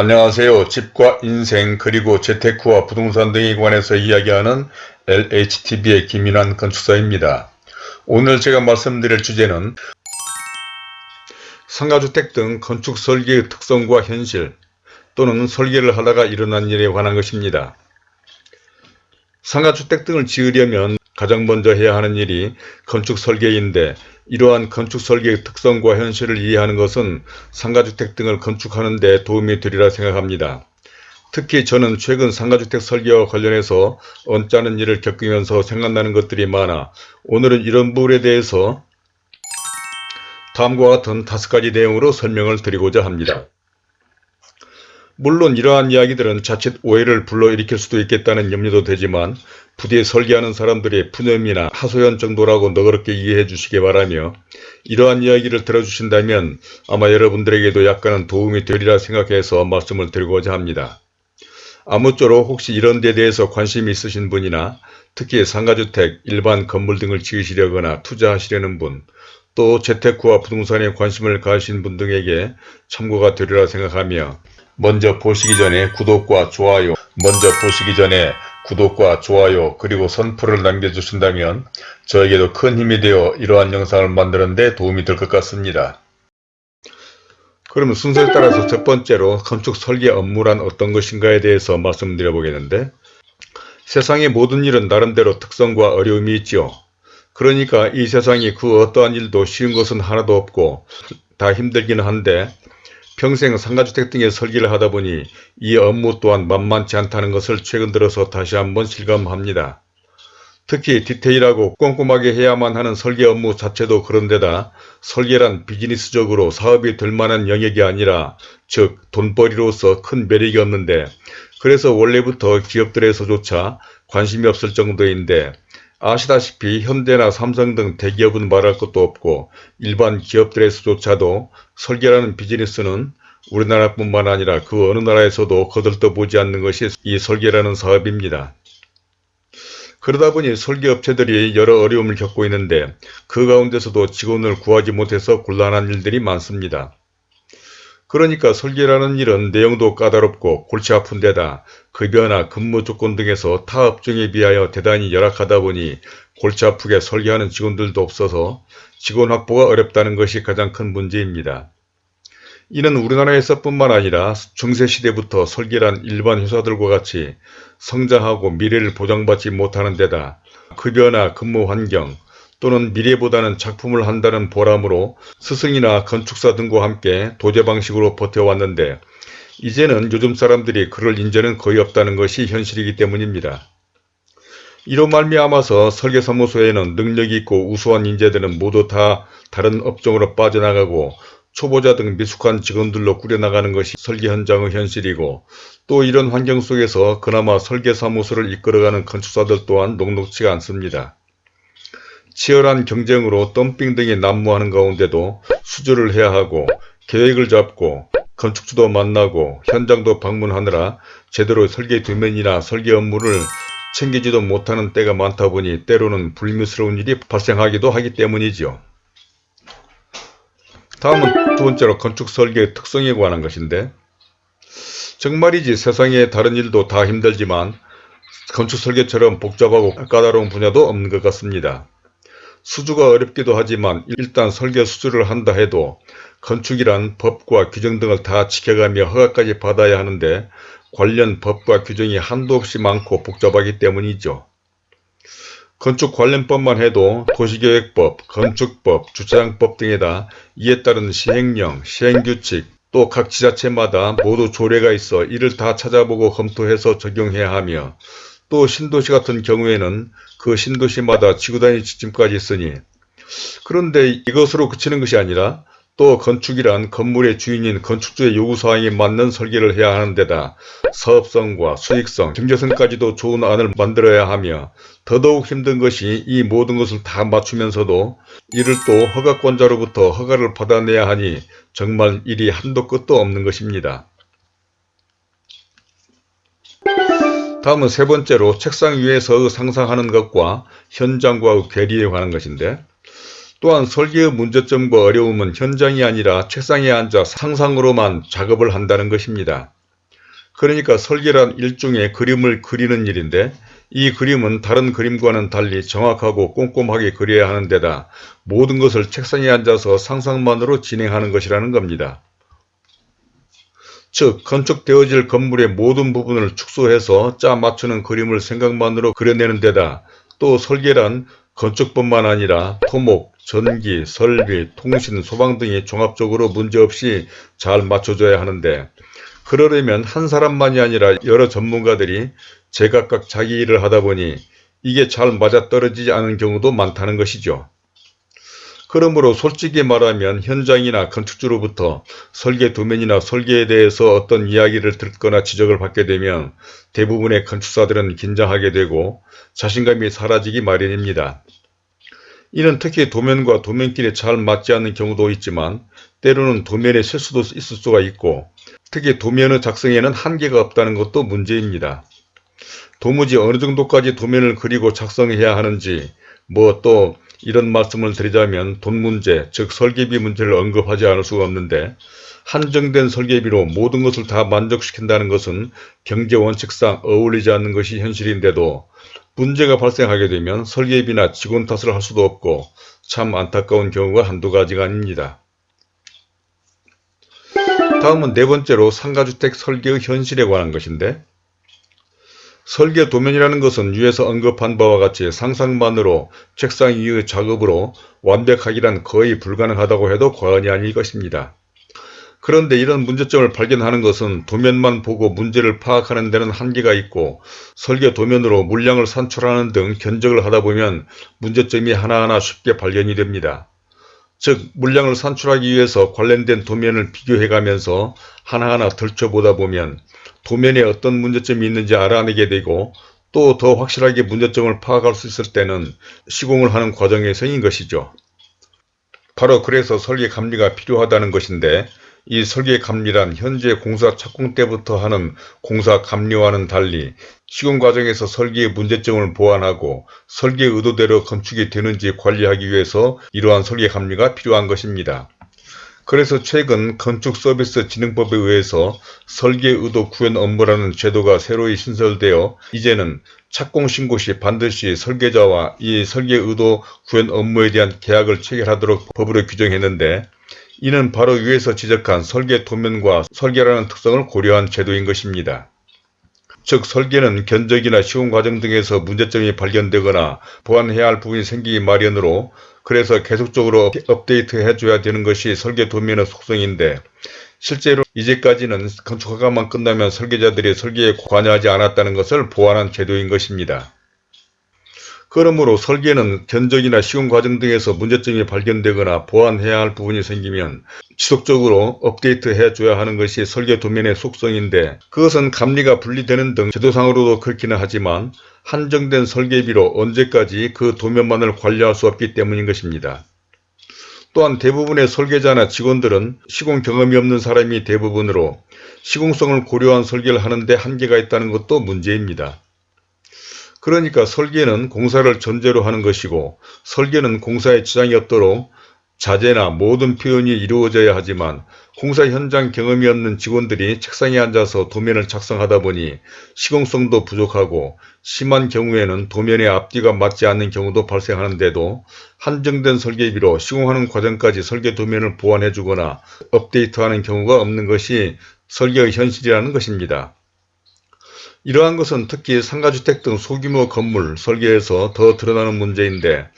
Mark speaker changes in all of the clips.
Speaker 1: 안녕하세요. 집과 인생 그리고 재테크와 부동산 등에 관해서 이야기하는 LHTV의 김인환 건축사입니다. 오늘 제가 말씀드릴 주제는 상가주택 등 건축 설계의 특성과 현실 또는 설계를 하다가 일어난 일에 관한 것입니다. 상가주택 등을 지으려면 가장 먼저 해야 하는 일이 건축 설계인데 이러한 건축 설계의 특성과 현실을 이해하는 것은 상가주택 등을 건축하는 데 도움이 되리라 생각합니다. 특히 저는 최근 상가주택 설계와 관련해서 언짢은 일을 겪으면서 생각나는 것들이 많아 오늘은 이런 부분에 대해서 다음과 같은 다섯 가지 내용으로 설명을 드리고자 합니다. 물론 이러한 이야기들은 자칫 오해를 불러일으킬 수도 있겠다는 염려도 되지만 부디 설계하는 사람들의 푸념이나 하소연 정도라고 너그럽게 이해해 주시기 바라며 이러한 이야기를 들어주신다면 아마 여러분들에게도 약간은 도움이 되리라 생각해서 말씀을 드리고자 합니다. 아무쪼록 혹시 이런 데 대해서 관심이 있으신 분이나 특히 상가주택, 일반 건물 등을 지으시려거나 투자하시려는 분, 또 재테크와 부동산에 관심을 가하신 분 등에게 참고가 되리라 생각하며 먼저 보시기 전에 구독과 좋아요, 먼저 보시기 전에 구독과 좋아요 그리고 선풀을 남겨주신다면 저에게도 큰 힘이 되어 이러한 영상을 만드는 데 도움이 될 것 같습니다. 그러면 순서에 따라서 첫 번째로 건축 설계 업무란 어떤 것인가에 대해서 말씀드려 보겠는데 세상의 모든 일은 나름대로 특성과 어려움이 있죠. 그러니까 이 세상이 그 어떠한 일도 쉬운 것은 하나도 없고 다 힘들기는 한데 평생 상가주택 등의 설계를 하다 보니 이 업무 또한 만만치 않다는 것을 최근 들어서 다시 한번 실감합니다. 특히 디테일하고 꼼꼼하게 해야만 하는 설계 업무 자체도 그런데다 설계란 비즈니스적으로 사업이 될 만한 영역이 아니라 즉 돈벌이로서 큰 매력이 없는데 그래서 원래부터 기업들에서조차 관심이 없을 정도인데 아시다시피 현대나 삼성 등 대기업은 말할 것도 없고 일반 기업들에서조차도 설계라는 비즈니스는 우리나라뿐만 아니라 그 어느 나라에서도 거들떠보지 않는 것이 이 설계라는 사업입니다. 그러다 보니 설계업체들이 여러 어려움을 겪고 있는데 그 가운데서도 직원을 구하지 못해서 곤란한 일들이 많습니다. 그러니까 설계라는 일은 내용도 까다롭고 골치 아픈 데다 급여나 근무 조건 등에서 타 업종에 비하여 대단히 열악하다 보니 골치 아프게 설계하는 직원들도 없어서 직원 확보가 어렵다는 것이 가장 큰 문제입니다. 이는 우리나라에서 뿐만 아니라 중세시대부터 설계란 일반 회사들과 같이 성장하고 미래를 보장받지 못하는 데다 급여나 근무 환경, 또는 미래보다는 작품을 한다는 보람으로 스승이나 건축사 등과 함께 도제 방식으로 버텨왔는데 이제는 요즘 사람들이 그럴 인재는 거의 없다는 것이 현실이기 때문입니다. 이로 말미암아서 설계사무소에는 능력이 있고 우수한 인재들은 모두 다 다른 업종으로 빠져나가고 초보자 등 미숙한 직원들로 꾸려나가는 것이 설계 현장의 현실이고 또 이런 환경 속에서 그나마 설계사무소를 이끌어가는 건축사들 또한 녹록치가 않습니다. 치열한 경쟁으로 덤핑 등이 난무하는 가운데도 수주를 해야 하고 계획을 잡고 건축주도 만나고 현장도 방문하느라 제대로 설계 도면이나 설계 업무를 챙기지도 못하는 때가 많다 보니 때로는 불미스러운 일이 발생하기도 하기 때문이지요. 다음은 두 번째로 건축 설계의 특성에 관한 것인데 정말이지 세상에 다른 일도 다 힘들지만 건축 설계처럼 복잡하고 까다로운 분야도 없는 것 같습니다. 수주가 어렵기도 하지만 일단 설계 수주를 한다 해도 건축이란 법과 규정 등을 다 지켜가며 허가까지 받아야 하는데 관련 법과 규정이 한도 없이 많고 복잡하기 때문이죠. 건축 관련법만 해도 도시계획법, 건축법, 주차장법 등에다 이에 따른 시행령, 시행규칙, 또 각 지자체마다 모두 조례가 있어 이를 다 찾아보고 검토해서 적용해야 하며 또 신도시 같은 경우에는 그 신도시마다 지구단위 지침까지 있으니 그런데 이것으로 그치는 것이 아니라 또 건축이란 건물의 주인인 건축주의 요구사항에 맞는 설계를 해야 하는 데다 사업성과 수익성, 경제성까지도 좋은 안을 만들어야 하며 더더욱 힘든 것이 이 모든 것을 다 맞추면서도 이를 또 허가권자로부터 허가를 받아내야 하니 정말 일이 한도 끝도 없는 것입니다. 다음은 세 번째로 책상 위에서 상상하는 것과 현장과의 괴리에 관한 것인데 또한 설계의 문제점과 어려움은 현장이 아니라 책상에 앉아 상상으로만 작업을 한다는 것입니다. 그러니까 설계란 일종의 그림을 그리는 일인데 이 그림은 다른 그림과는 달리 정확하고 꼼꼼하게 그려야 하는 데다 모든 것을 책상에 앉아서 상상만으로 진행하는 것이라는 겁니다. 즉 건축되어질 건물의 모든 부분을 축소해서 짜 맞추는 그림을 생각만으로 그려내는 데다 또 설계란 건축뿐만 아니라 토목, 전기, 설비, 통신, 소방 등이 종합적으로 문제없이 잘 맞춰져야 하는데 그러려면 한 사람만이 아니라 여러 전문가들이 제각각 자기 일을 하다 보니 이게 잘 맞아떨어지지 않은 경우도 많다는 것이죠. 그러므로 솔직히 말하면 현장이나 건축주로부터 설계 도면이나 설계에 대해서 어떤 이야기를 듣거나 지적을 받게 되면 대부분의 건축사들은 긴장하게 되고 자신감이 사라지기 마련입니다. 이는 특히 도면과 도면끼리 잘 맞지 않는 경우도 있지만 때로는 도면에 실수도 있을 수가 있고 특히 도면의 작성에는 한계가 없다는 것도 문제입니다. 도무지 어느 정도까지 도면을 그리고 작성해야 하는지 뭐또 이런 말씀을 드리자면 돈 문제 즉 설계비 문제를 언급하지 않을 수가 없는데 한정된 설계비로 모든 것을 다 만족시킨다는 것은 경제 원칙상 어울리지 않는 것이 현실인데도 문제가 발생하게 되면 설계비나 직원 탓을 할 수도 없고 참 안타까운 경우가 한두 가지가 아닙니다. 다음은 네 번째로 상가주택 설계의 현실에 관한 것인데 설계 도면이라는 것은 위에서 언급한 바와 같이 상상만으로 책상 위의 작업으로 완벽하기란 거의 불가능하다고 해도 과언이 아닐 것입니다. 그런데 이런 문제점을 발견하는 것은 도면만 보고 문제를 파악하는 데는 한계가 있고 설계 도면으로 물량을 산출하는 등 견적을 하다 보면 문제점이 하나하나 쉽게 발견이 됩니다. 즉 물량을 산출하기 위해서 관련된 도면을 비교해 가면서 하나하나 덜쳐보다 보면 도면에 어떤 문제점이 있는지 알아내게 되고 또 더 확실하게 문제점을 파악할 수 있을 때는 시공을 하는 과정에서인 것이죠. 바로 그래서 설계 감리가 필요하다는 것인데 이 설계 감리란 현재 공사 착공 때부터 하는 공사 감리와는 달리 시공 과정에서 설계의 문제점을 보완하고 설계 의도대로 건축이 되는지 관리하기 위해서 이러한 설계 감리가 필요한 것입니다. 그래서 최근 건축서비스진흥법에 의해서 설계 의도 구현 업무라는 제도가 새로이 신설되어 이제는 착공신고 시 반드시 설계자와 이 설계 의도 구현 업무에 대한 계약을 체결하도록 법으로 규정했는데 이는 바로 위에서 지적한 설계 도면과 설계라는 특성을 고려한 제도인 것입니다. 즉 설계는 견적이나 시공 과정 등에서 문제점이 발견되거나 보완해야 할 부분이 생기기 마련으로 그래서 계속적으로 업데이트 해 줘야 되는 것이 설계 도면의 속성인데 실제로 이제까지는 건축허가만 끝나면 설계자들이 설계에 관여하지 않았다는 것을 보완한 제도인 것입니다. 그러므로 설계는 견적이나 시공 과정 등에서 문제점이 발견되거나 보완해야 할 부분이 생기면 지속적으로 업데이트 해 줘야 하는 것이 설계 도면의 속성인데 그것은 감리가 분리되는 등 제도상으로도 그렇기는 하지만 한정된 설계비로 언제까지 그 도면만을 관리할 수 없기 때문인 것입니다. 또한 대부분의 설계자나 직원들은 시공 경험이 없는 사람이 대부분으로 시공성을 고려한 설계를 하는데 한계가 있다는 것도 문제입니다. 그러니까 설계는 공사를 전제로 하는 것이고 설계는 공사에 지장이 없도록 자재나 모든 표현이 이루어져야 하지만 공사 현장 경험이 없는 직원들이 책상에 앉아서 도면을 작성하다 보니 시공성도 부족하고 심한 경우에는 도면의 앞뒤가 맞지 않는 경우도 발생하는데도 한정된 설계비로 시공하는 과정까지 설계 도면을 보완해 주거나 업데이트하는 경우가 없는 것이 설계의 현실이라는 것입니다. 이러한 것은 특히 상가주택 등 소규모 건물 설계에서 더 드러나는 문제인데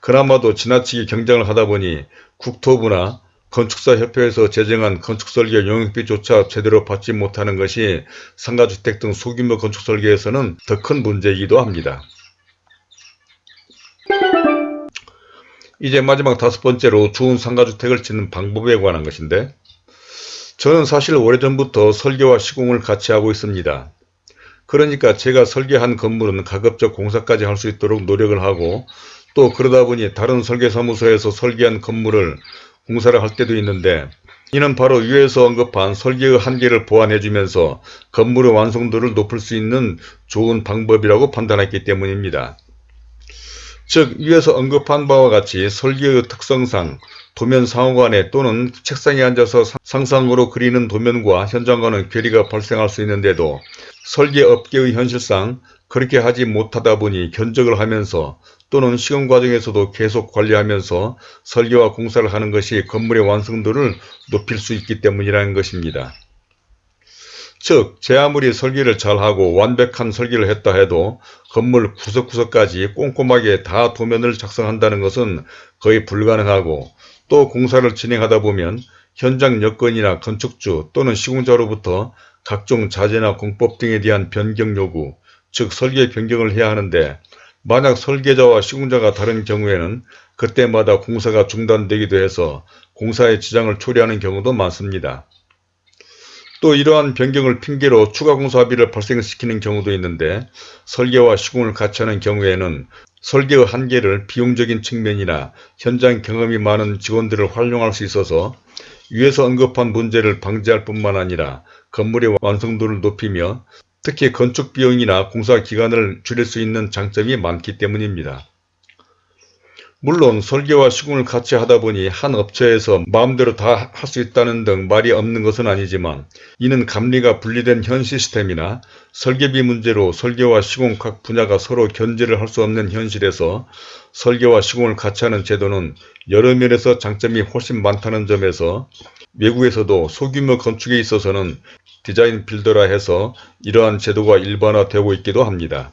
Speaker 1: 그나마도 지나치게 경쟁을 하다 보니 국토부나 건축사협회에서 제정한 건축설계 용역비조차 제대로 받지 못하는 것이 상가주택 등 소규모 건축설계에서는 더 큰 문제이기도 합니다. 이제 마지막 다섯 번째로 좋은 상가주택을 짓는 방법에 관한 것인데 저는 사실 오래전부터 설계와 시공을 같이 하고 있습니다. 그러니까 제가 설계한 건물은 가급적 공사까지 할 수 있도록 노력을 하고 또 그러다 보니 다른 설계사무소에서 설계한 건물을 공사를 할 때도 있는데 이는 바로 위에서 언급한 설계의 한계를 보완해 주면서 건물의 완성도를 높일 수 있는 좋은 방법이라고 판단했기 때문입니다. 즉 위에서 언급한 바와 같이 설계의 특성상 도면 상호간에 또는 책상에 앉아서 상상으로 그리는 도면과 현장과는 괴리가 발생할 수 있는데도 설계업계의 현실상 그렇게 하지 못하다 보니 견적을 하면서 또는 시공 과정에서도 계속 관리하면서 설계와 공사를 하는 것이 건물의 완성도를 높일 수 있기 때문이라는 것입니다. 즉, 제 아무리 설계를 잘하고 완벽한 설계를 했다 해도 건물 구석구석까지 꼼꼼하게 다 도면을 작성한다는 것은 거의 불가능하고 또 공사를 진행하다 보면 현장 여건이나 건축주 또는 시공자로부터 각종 자재나 공법 등에 대한 변경 요구, 즉 설계 변경을 해야 하는데 만약 설계자와 시공자가 다른 경우에는 그때마다 공사가 중단되기도 해서 공사에 지장을 초래하는 경우도 많습니다. 또 이러한 변경을 핑계로 추가 공사비를 발생시키는 경우도 있는데 설계와 시공을 같이 하는 경우에는 설계의 한계를 비용적인 측면이나 현장 경험이 많은 직원들을 활용할 수 있어서 위에서 언급한 문제를 방지할 뿐만 아니라 건물의 완성도를 높이며 특히 건축 비용이나 공사 기간을 줄일 수 있는 장점이 많기 때문입니다. 물론 설계와 시공을 같이 하다 보니 한 업체에서 마음대로 다 할 수 있다는 등 말이 없는 것은 아니지만 이는 감리가 분리된 현 시스템이나 설계비 문제로 설계와 시공 각 분야가 서로 견제를 할 수 없는 현실에서 설계와 시공을 같이 하는 제도는 여러 면에서 장점이 훨씬 많다는 점에서 외국에서도 소규모 건축에 있어서는 디자인 빌더라 해서 이러한 제도가 일반화되고 있기도 합니다.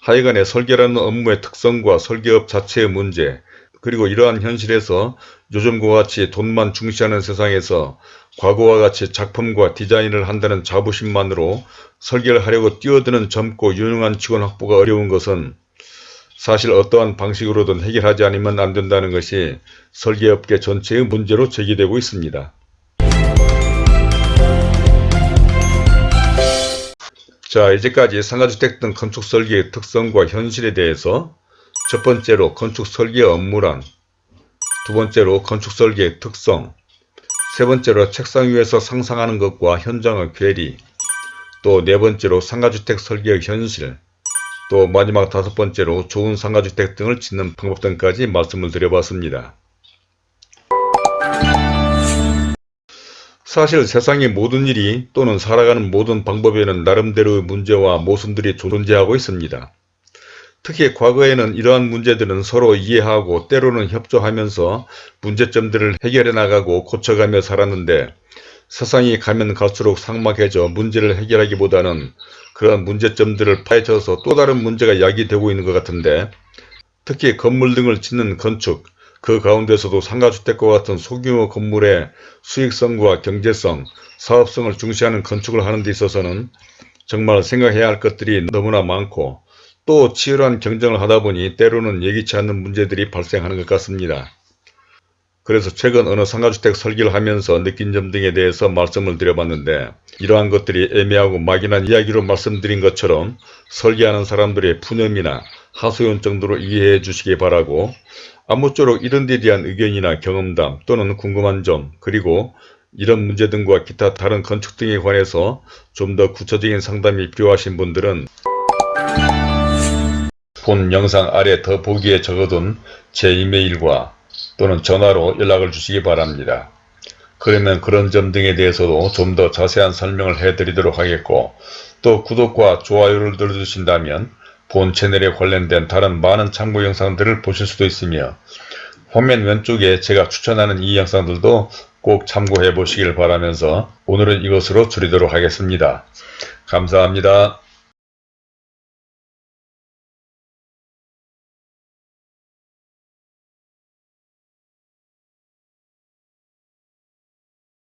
Speaker 1: 하여간에 설계라는 업무의 특성과 설계업 자체의 문제 그리고 이러한 현실에서 요즘과 같이 돈만 중시하는 세상에서 과거와 같이 작품과 디자인을 한다는 자부심만으로 설계를 하려고 뛰어드는 젊고 유능한 직원 확보가 어려운 것은 사실 어떠한 방식으로든 해결하지 않으면 안 된다는 것이 설계업계 전체의 문제로 제기되고 있습니다. 자 이제까지 상가주택 등 건축 설계의 특성과 현실에 대해서 첫 번째로 건축 설계 업무란 두 번째로 건축 설계의 특성 세 번째로 책상 위에서 상상하는 것과 현장의 괴리 또 네 번째로 상가주택 설계의 현실 또 마지막 다섯 번째로 좋은 상가주택 등을 짓는 방법 등까지 말씀을 드려봤습니다. 사실 세상의 모든 일이 또는 살아가는 모든 방법에는 나름대로의 문제와 모순들이 존재하고 있습니다. 특히 과거에는 이러한 문제들은 서로 이해하고 때로는 협조하면서 문제점들을 해결해 나가고 고쳐가며 살았는데 세상이 가면 갈수록 삭막해져 문제를 해결하기보다는 그런 문제점들을 파헤쳐서 또 다른 문제가 야기되고 있는 것 같은데 특히 건물 등을 짓는 건축, 그 가운데서도 상가주택과 같은 소규모 건물의 수익성과 경제성, 사업성을 중시하는 건축을 하는 데 있어서는 정말 생각해야 할 것들이 너무나 많고 또 치열한 경쟁을 하다 보니 때로는 예기치 않는 문제들이 발생하는 것 같습니다. 그래서 최근 어느 상가주택 설계를 하면서 느낀 점 등에 대해서 말씀을 드려봤는데 이러한 것들이 애매하고 막연한 이야기로 말씀드린 것처럼 설계하는 사람들의 푸념이나 하소연 정도로 이해해 주시기 바라고 아무쪼록 이런 데 대한 의견이나 경험담 또는 궁금한 점 그리고 이런 문제 등과 기타 다른 건축 등에 관해서 좀 더 구체적인 상담이 필요하신 분들은 본 영상 아래 더 보기에 적어둔 제 이메일과 또는 전화로 연락을 주시기 바랍니다. 그러면 그런 점 등에 대해서도 좀 더 자세한 설명을 해드리도록 하겠고 또 구독과 좋아요를 눌러주신다면 본 채널에 관련된 다른 많은 참고 영상들을 보실 수도 있으며 화면 왼쪽에 제가 추천하는 이 영상들도 꼭 참고해 보시길 바라면서 오늘은 이것으로 줄이도록 하겠습니다. 감사합니다.